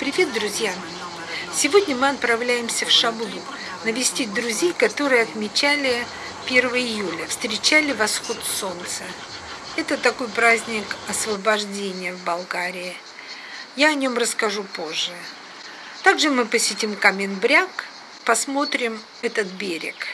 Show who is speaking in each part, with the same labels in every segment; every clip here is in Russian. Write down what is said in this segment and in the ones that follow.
Speaker 1: Привет, друзья! Сегодня мы отправляемся в Шабуду навестить друзей, которые отмечали 1 июля, встречали восход солнца. Это такой праздник освобождения в Болгарии. Я о нем расскажу позже. Также мы посетим Каменбряк, посмотрим этот берег.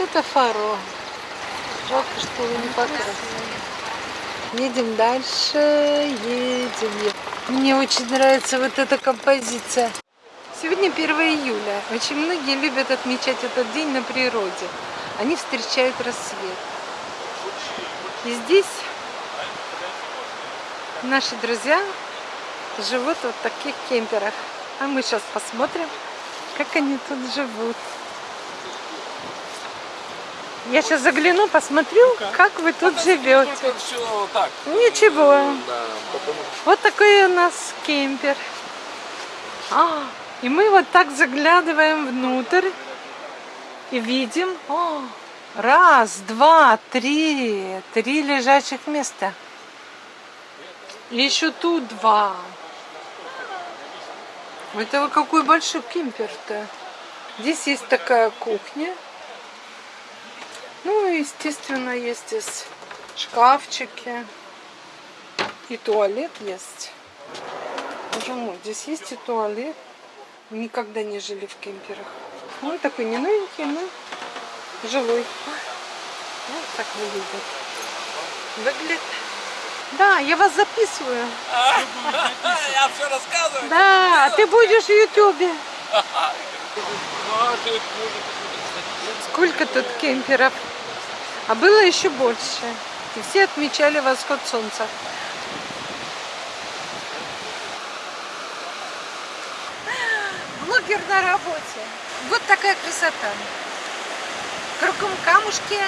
Speaker 1: Это фаро. Жалко, что его не покрасили. Едем дальше, едем. Мне очень нравится вот эта композиция. Сегодня 1 июля. Очень многие любят отмечать этот день на природе. Они встречают рассвет. И здесь наши друзья живут вот в таких кемперах. А мы сейчас посмотрим, как они тут живут. Я сейчас загляну, посмотрю, ну как вы тут а живете. Все так. Ничего. Да, потому... Вот такой у нас кемпер. А, и мы вот так заглядываем внутрь и видим, о, раз, два, три, три лежачих места. И еще тут два. Это какой большой кемпер-то. Здесь есть такая кухня. Ну, естественно, есть здесь шкафчики. И туалет есть. Боже мой, здесь есть и туалет. Никогда не жили в кемперах. Ну, такой не новенький, но жилой. Вот так выглядит. Выглядит. Да, я вас записываю.
Speaker 2: Я все рассказываю.
Speaker 1: Да, а ты будешь в Ютубе. Сколько тут кемперов? А было еще больше. И все отмечали восход солнца. Блогер на работе. Вот такая красота. Кругом камушки,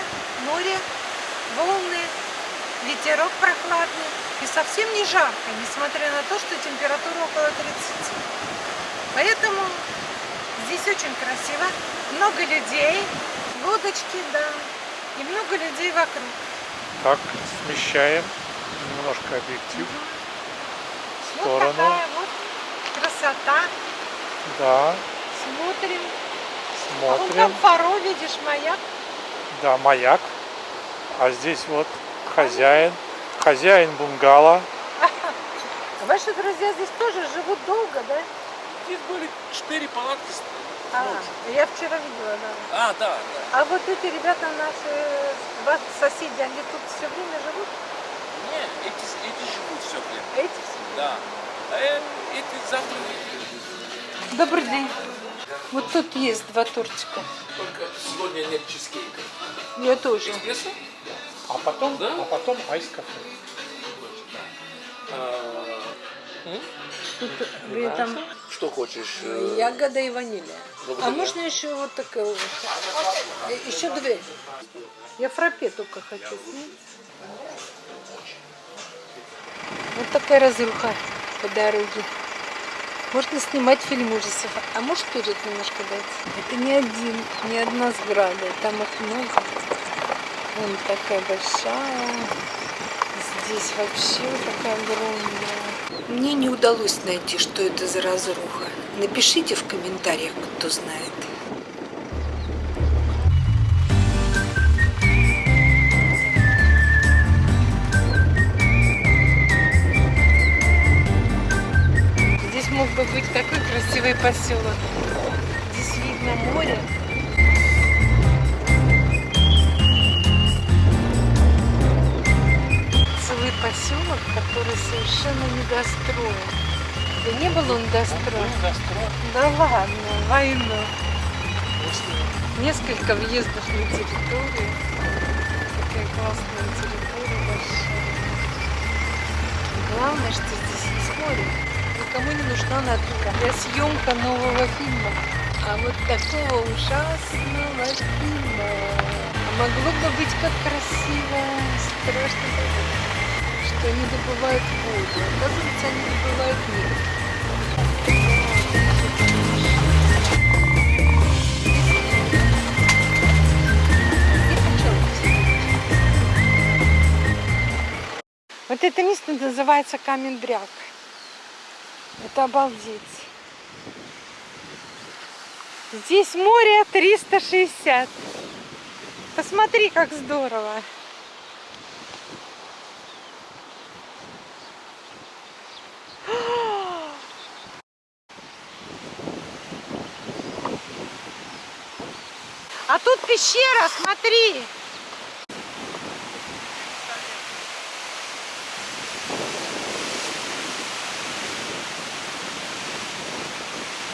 Speaker 1: море, волны, ветерок прохладный. И совсем не жарко, несмотря на то, что температура около 30. Поэтому здесь очень красиво. Много людей, лодочки, да. И много людей вокруг.
Speaker 3: Так, смещаем немножко объектив
Speaker 1: в сторону. Вот такая вот красота.
Speaker 3: Да.
Speaker 1: Смотрим.
Speaker 3: Смотрим. А
Speaker 1: вон там фаро, видишь, маяк.
Speaker 3: Да, маяк. А здесь вот хозяин. Хозяин бунгало.
Speaker 1: Ваши друзья здесь тоже живут долго, да?
Speaker 2: Здесь были четыре палатки
Speaker 1: а, я вчера видела,
Speaker 2: да. А, да, да.
Speaker 1: А вот эти ребята наши, ваши соседи, они тут все время живут?
Speaker 2: Нет, эти, эти живут все время.
Speaker 1: Эти все?
Speaker 2: Да. А эти завтра
Speaker 1: Добрый день. Вот тут есть два тортика.
Speaker 2: Только сегодня нет чизкейка.
Speaker 1: Я тоже.
Speaker 2: Эспрессо?
Speaker 3: А потом, да? а потом айс-кафе.
Speaker 2: А,
Speaker 1: Тут вы там...
Speaker 2: Что хочешь? Э,
Speaker 1: Ягода и ванилия. А можно еще вот такое вот? Э, еще две. Я фрапе только хочу. Вот такая разруха по дороге. Можно снимать фильм ужасов. А можешь вперед немножко дать? Это не один, не одна сграда. Там их много. Вон такая большая. Здесь вообще такая огромная. Мне не удалось найти, что это за разруха. Напишите в комментариях, кто знает. Здесь мог бы быть такой красивый поселок. Здесь видно море. Поселок, который совершенно недостроен. Да не был он достроен. Да ладно, войну. Несколько въездов на территорию. Такая классная территория большая. Главное, что здесь море. Никому не нужна натура для съемка нового фильма. А вот такого ужасного фильма. Могло бы быть как красиво, страшно что они добывают воду. Оказывается, они добывают нефть. Вот это место называется Камендряк. Это обалдеть. Здесь море 360. Посмотри, как здорово. А тут пещера, смотри.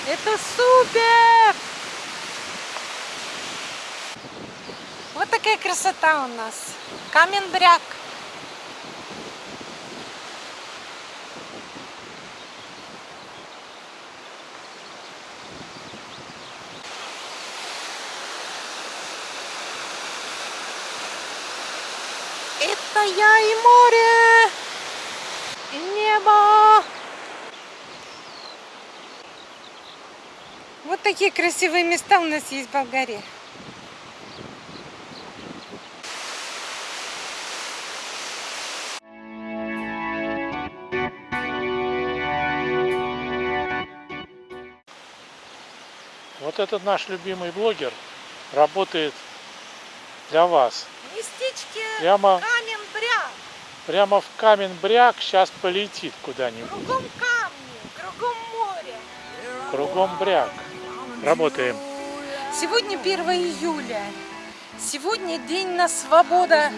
Speaker 1: Это супер! Вот такая красота у нас. Каменбряк. Это я и море, и небо. Вот такие красивые места у нас есть в Болгарии.
Speaker 3: Вот этот наш любимый блогер работает для вас.
Speaker 1: Местечки
Speaker 3: Прямо. Прямо в камень-бряк сейчас полетит куда-нибудь.
Speaker 1: Кругом камни, кругом море.
Speaker 3: Кругом бряк. Работаем.
Speaker 1: Сегодня 1 июля. Сегодня день на свобода.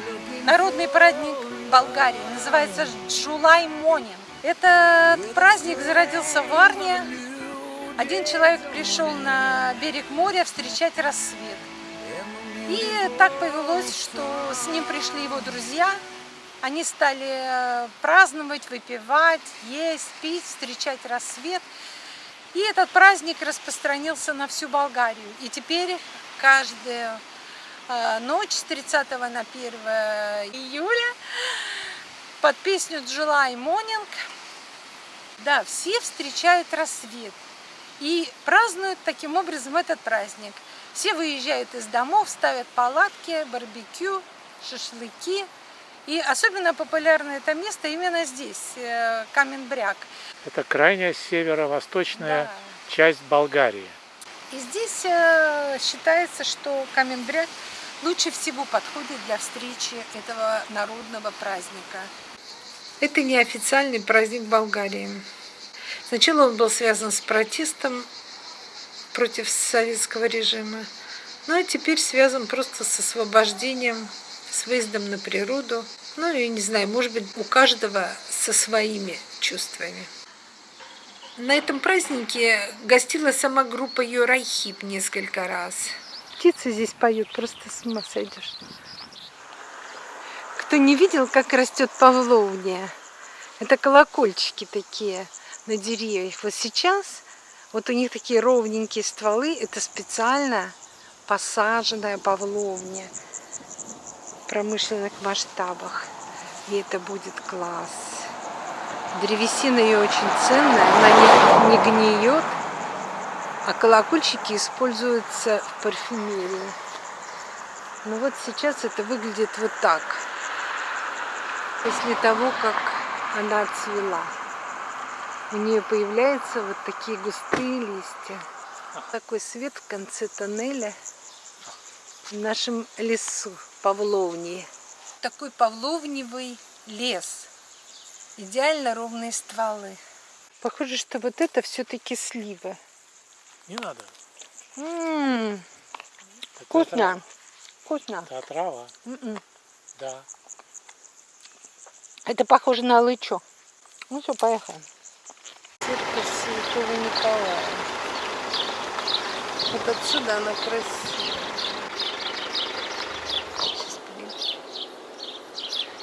Speaker 1: Народный праздник Болгарии. Называется Джулай Монин. Этот праздник зародился в Варне. Один человек пришел на берег моря встречать рассвет. И так повелось, что с ним пришли его друзья. Они стали э, праздновать, выпивать, есть, пить, встречать рассвет. И этот праздник распространился на всю Болгарию. И теперь каждую э, ночь с 30 на 1 июля под песню July Morning, да, все встречают рассвет. И празднуют таким образом этот праздник. Все выезжают из домов, ставят палатки, барбекю, шашлыки. И особенно популярно это место именно здесь, э, Каменбряк.
Speaker 3: Это крайняя северо-восточная
Speaker 1: Да.
Speaker 3: часть Болгарии.
Speaker 1: И здесь э, считается, что Каменбряк лучше всего подходит для встречи этого народного праздника. Это неофициальный праздник Болгарии. Сначала он был связан с протестом против советского режима, ну а теперь связан просто с освобождением, с выездом на природу. Ну и не знаю, может быть, у каждого со своими чувствами. На этом празднике гостила сама группа Юрайхип несколько раз. Птицы здесь поют, просто с ума сойдешь. Кто не видел, как растет павловня? Это колокольчики такие на деревьях. Вот сейчас вот у них такие ровненькие стволы. Это специально посаженная павловня промышленных масштабах. И это будет класс. Древесина ее очень ценная, она не, не гниет, а колокольчики используются в парфюмерии. Ну вот сейчас это выглядит вот так, после того, как она отцвела. У нее появляются вот такие густые листья. Такой свет в конце тоннеля в нашем лесу, павловнии. Такой павловневый лес. Идеально ровные стволы. Похоже, что вот это все-таки слива.
Speaker 3: Не надо.
Speaker 1: М,
Speaker 3: Это
Speaker 1: Вкусно.
Speaker 3: трава.
Speaker 1: Вкусно.
Speaker 3: Это трава.
Speaker 1: М-м.
Speaker 3: Да.
Speaker 1: Это похоже на лычо. Ну все, поехали. Церковь Святого Николая. Вот отсюда она красивая. Сейчас блин.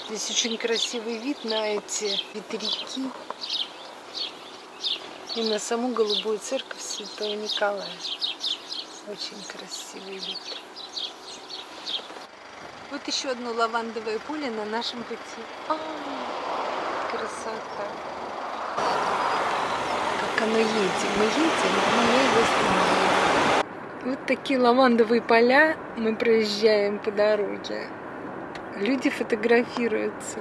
Speaker 1: Здесь очень красивый вид на эти ветряки и на саму голубую церковь Святого Николая. Очень красивый вид. Вот еще одно лавандовое поле на нашем пути. А, красота! Как оно едет. Мы едем, а оно его останавливает. Вот такие лавандовые поля мы проезжаем по дороге. Люди фотографируются.